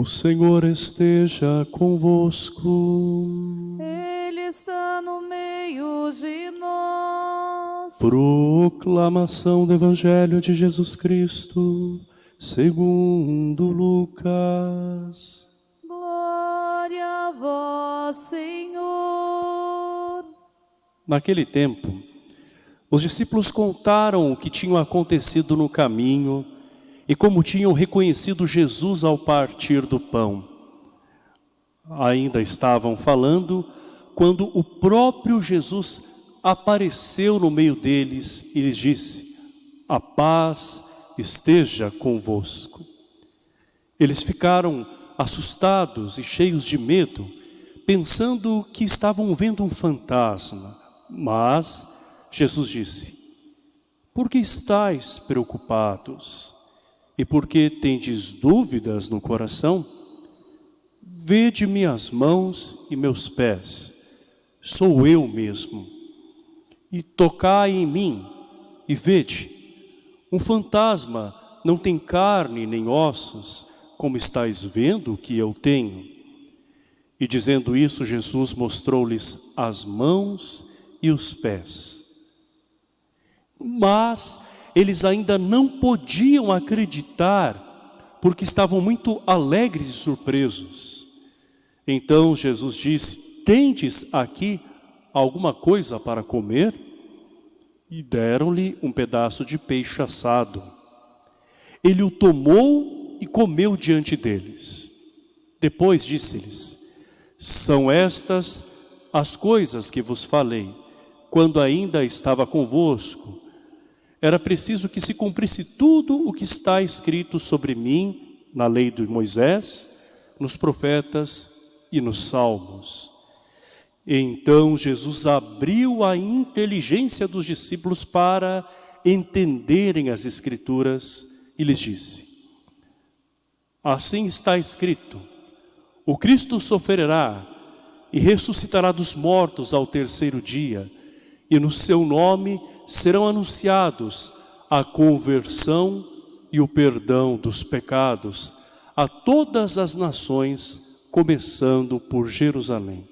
O Senhor esteja convosco. Ele está no meio de nós. Proclamação do Evangelho de Jesus Cristo, segundo Lucas. Glória a vós, Senhor. Naquele tempo, os discípulos contaram o que tinha acontecido no caminho e como tinham reconhecido Jesus ao partir do pão. Ainda estavam falando quando o próprio Jesus apareceu no meio deles e lhes disse, a paz esteja convosco. Eles ficaram assustados e cheios de medo, pensando que estavam vendo um fantasma. Mas Jesus disse, por que estáis preocupados? E por que tendes dúvidas no coração? Vede minhas mãos e meus pés, sou eu mesmo. E tocai em mim e vede, um fantasma não tem carne nem ossos, como estáis vendo que eu tenho. E dizendo isso, Jesus mostrou-lhes as mãos e os pés. Mas eles ainda não podiam acreditar, porque estavam muito alegres e surpresos. Então Jesus disse, tendes aqui alguma coisa para comer? E deram-lhe um pedaço de peixe assado. Ele o tomou e comeu diante deles. Depois disse-lhes, são estas as coisas que vos falei, quando ainda estava convosco. Era preciso que se cumprisse tudo o que está escrito sobre mim na lei de Moisés, nos profetas e nos salmos. Então Jesus abriu a inteligência dos discípulos para entenderem as escrituras e lhes disse, assim está escrito, o Cristo sofrerá e ressuscitará dos mortos ao terceiro dia, e no seu nome serão anunciados a conversão e o perdão dos pecados a todas as nações, começando por Jerusalém.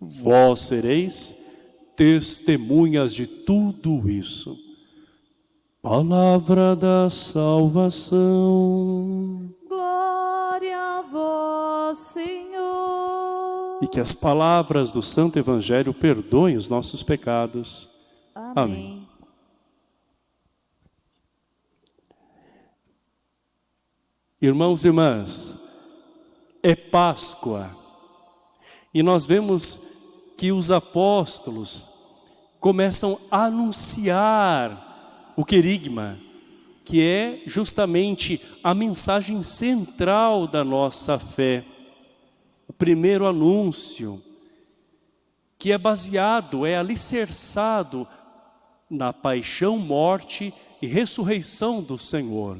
Vós sereis testemunhas de tudo isso. Palavra da salvação. Glória a vós, Senhor. E que as palavras do Santo Evangelho perdoem os nossos pecados. Amém. Irmãos e irmãs, é Páscoa. E nós vemos que os apóstolos começam a anunciar o querigma, que é justamente a mensagem central da nossa fé. O primeiro anúncio, que é baseado, é alicerçado na paixão, morte e ressurreição do Senhor.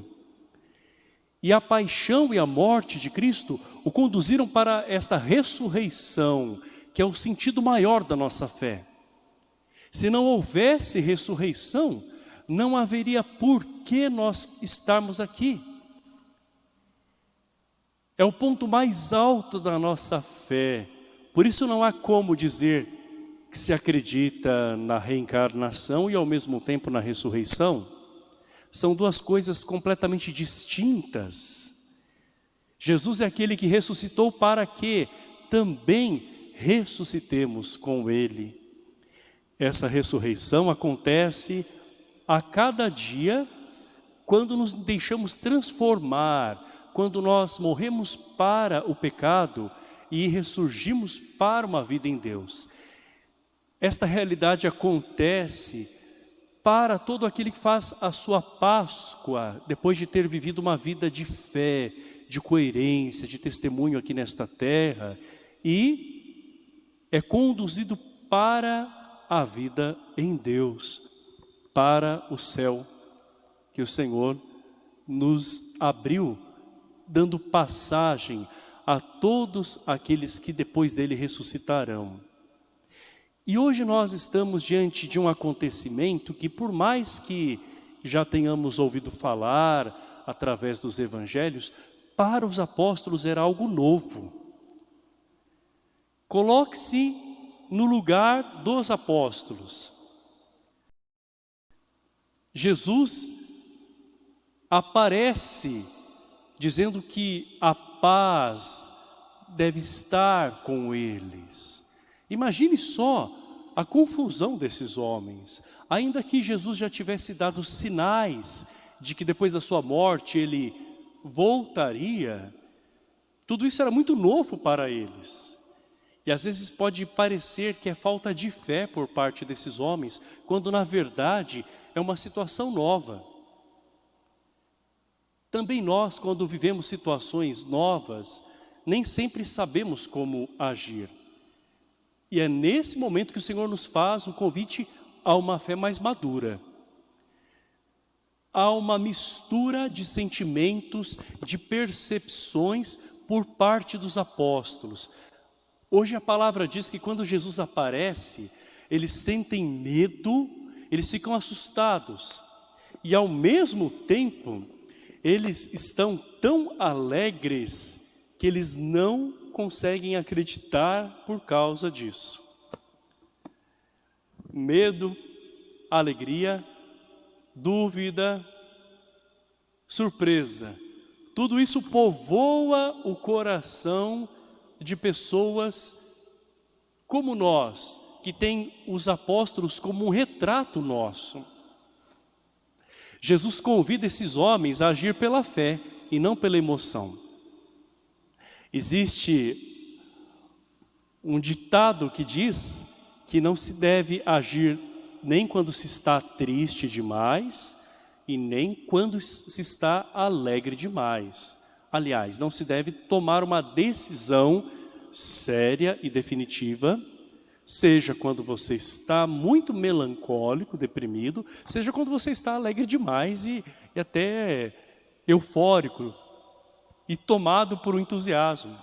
E a paixão e a morte de Cristo o conduziram para esta ressurreição, que é o sentido maior da nossa fé. Se não houvesse ressurreição, não haveria por que nós estarmos aqui. É o ponto mais alto da nossa fé. Por isso não há como dizer que se acredita na reencarnação e ao mesmo tempo na ressurreição. São duas coisas completamente distintas. Jesus é aquele que ressuscitou para que também ressuscitemos com Ele. Essa ressurreição acontece a cada dia quando nos deixamos transformar, quando nós morremos para o pecado e ressurgimos para uma vida em Deus. Esta realidade acontece para todo aquele que faz a sua Páscoa, depois de ter vivido uma vida de fé, de coerência, de testemunho aqui nesta terra, e é conduzido para a vida em Deus. para o céu que o Senhor nos abriu, dando passagem a todos aqueles que depois dele ressuscitarão. E hoje nós estamos diante de um acontecimento que por mais que já tenhamos ouvido falar através dos evangelhos, para os apóstolos era algo novo. Coloque-se no lugar dos apóstolos. Jesus aparece dizendo que a paz deve estar com eles. Imagine só a confusão desses homens. Ainda que Jesus já tivesse dado sinais de que depois da sua morte ele voltaria, tudo isso era muito novo para eles. E às vezes pode parecer que é falta de fé por parte desses homens, quando na verdade é uma situação nova. Também nós, quando vivemos situações novas, nem sempre sabemos como agir. E é nesse momento que o Senhor nos faz o convite a uma fé mais madura. Há uma mistura de sentimentos, de percepções por parte dos apóstolos. Hoje a palavra diz que quando Jesus aparece, eles sentem medo, eles ficam assustados. E ao mesmo tempo, eles estão tão alegres que eles não conseguem acreditar por causa disso. Medo, alegria, dúvida, surpresa. Tudo isso povoa o coração de pessoas como nós, que tem os apóstolos como um retrato nosso. Jesus convida esses homens a agir pela fé e não pela emoção. Existe um ditado que diz que não se deve agir nem quando se está triste demais e nem quando se está alegre demais. Aliás, não se deve tomar uma decisão séria e definitiva, seja quando você está muito melancólico, deprimido, seja quando você está alegre demais e, e até eufórico, e tomado por um entusiasmo.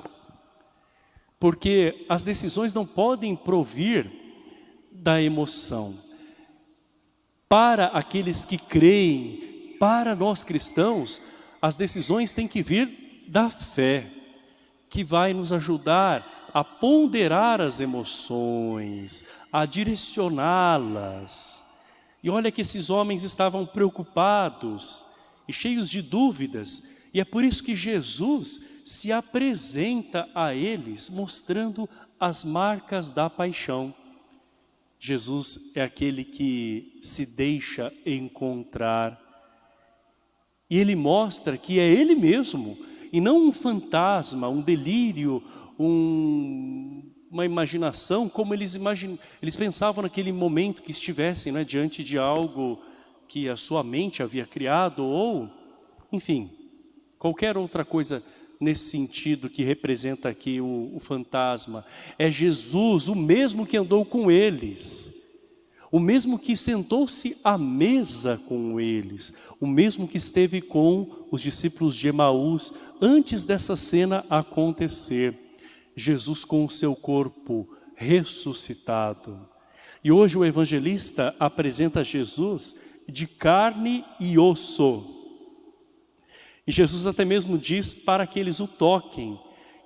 Porque as decisões não podem provir da emoção. Para aqueles que creem, para nós cristãos, as decisões têm que vir da fé, que vai nos ajudar a ponderar as emoções, a direcioná-las. E olha que esses homens estavam preocupados e cheios de dúvidas, e é por isso que Jesus se apresenta a eles mostrando as marcas da paixão. Jesus é aquele que se deixa encontrar. E ele mostra que é ele mesmo, e não um fantasma, um delírio, um, uma imaginação, como eles, imagin... eles pensavam naquele momento que estivessem né, diante de algo que a sua mente havia criado, ou, enfim, qualquer outra coisa nesse sentido que representa aqui o, o, fantasma. É Jesus, o mesmo que andou com eles, o mesmo que sentou-se à mesa com eles, o mesmo que esteve com os discípulos de Emaús antes dessa cena acontecer. Jesus com o seu corpo ressuscitado. E hoje o evangelista apresenta Jesus de carne e osso, e Jesus até mesmo diz para que eles o toquem.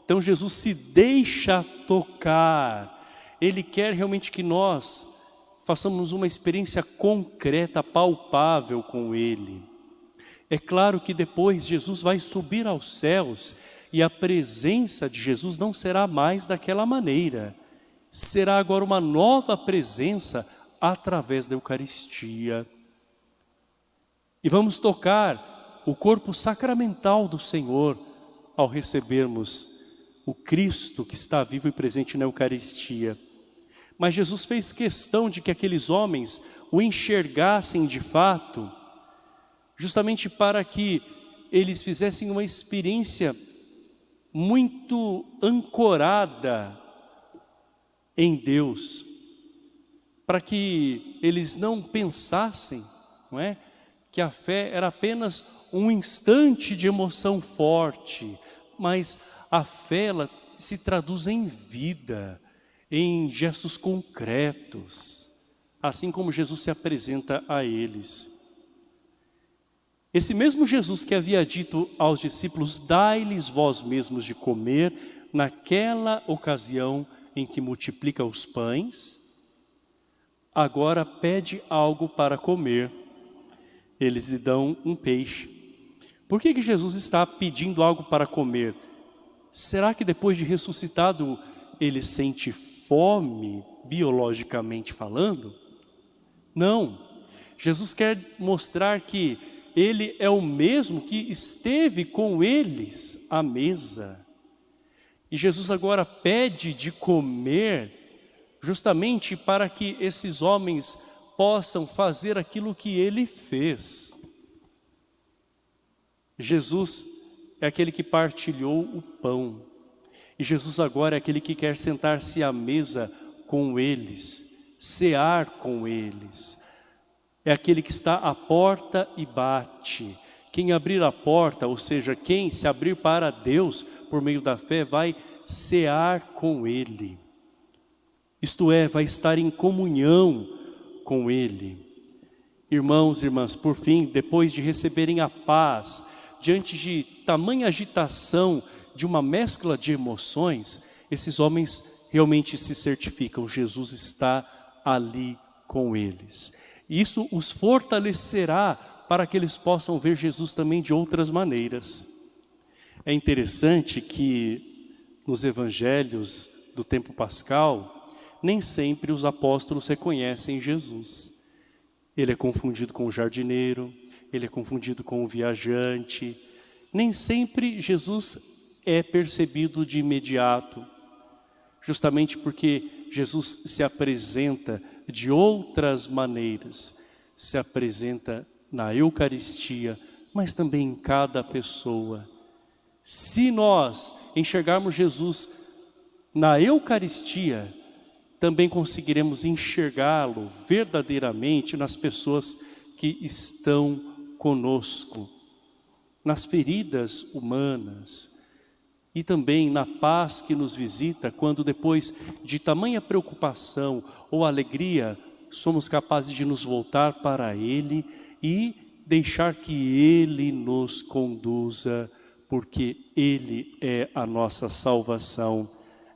Então Jesus se deixa tocar. Ele quer realmente que nós façamos uma experiência concreta, palpável com Ele. É claro que depois Jesus vai subir aos céus e a presença de Jesus não será mais daquela maneira. Será agora uma nova presença através da Eucaristia. E vamos tocar o corpo sacramental do Senhor ao recebermos o Cristo que está vivo e presente na Eucaristia. Mas Jesus fez questão de que aqueles homens o enxergassem de fato, justamente para que eles fizessem uma experiência muito ancorada em Deus, para que eles não pensassem não é? Que a fé era apenas um instante de emoção forte, mas a fé ela se traduz em vida, em gestos concretos, assim como Jesus se apresenta a eles. Esse mesmo Jesus que havia dito aos discípulos, dai-lhes vós mesmos de comer, naquela ocasião em que multiplica os pães, agora pede algo para comer. Eles lhe dão um peixe. Por que, que Jesus está pedindo algo para comer? Será que depois de ressuscitado ele sente fome, biologicamente falando? Não. Jesus quer mostrar que ele é o mesmo que esteve com eles à mesa. E Jesus agora pede de comer, justamente para que esses homens possam fazer aquilo que ele fez. Jesus é aquele que partilhou o pão. E Jesus agora é aquele que quer sentar-se à mesa com eles, cear com eles. É aquele que está à porta e bate. Quem abrir a porta, ou seja, quem se abrir para Deus por meio da fé, vai cear com Ele. Isto é, vai estar em comunhão com Ele. Irmãos e irmãs, por fim, depois de receberem a paz, diante de tamanha agitação, de uma mescla de emoções, esses homens realmente se certificam, Jesus está ali com eles. Isso os fortalecerá para que eles possam ver Jesus também de outras maneiras. É interessante que nos evangelhos do tempo pascal, nem sempre os apóstolos reconhecem Jesus. Ele é confundido com o jardineiro, ele é confundido com o viajante. Nem sempre Jesus é percebido de imediato, justamente porque Jesus se apresenta de outras maneiras, se apresenta na Eucaristia, mas também em cada pessoa. Se nós enxergarmos Jesus na Eucaristia, também conseguiremos enxergá-lo verdadeiramente nas pessoas que estão conosco, nas feridas humanas, e também na paz que nos visita quando depois de tamanha preocupação ou alegria, somos capazes de nos voltar para Ele e deixar que Ele nos conduza, porque Ele é a nossa salvação,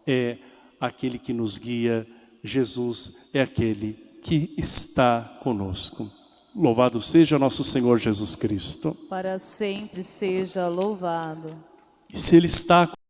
é aquele que nos guia, Jesus é aquele que está conosco. Louvado seja nosso Senhor Jesus Cristo. Para sempre seja louvado. E se Ele está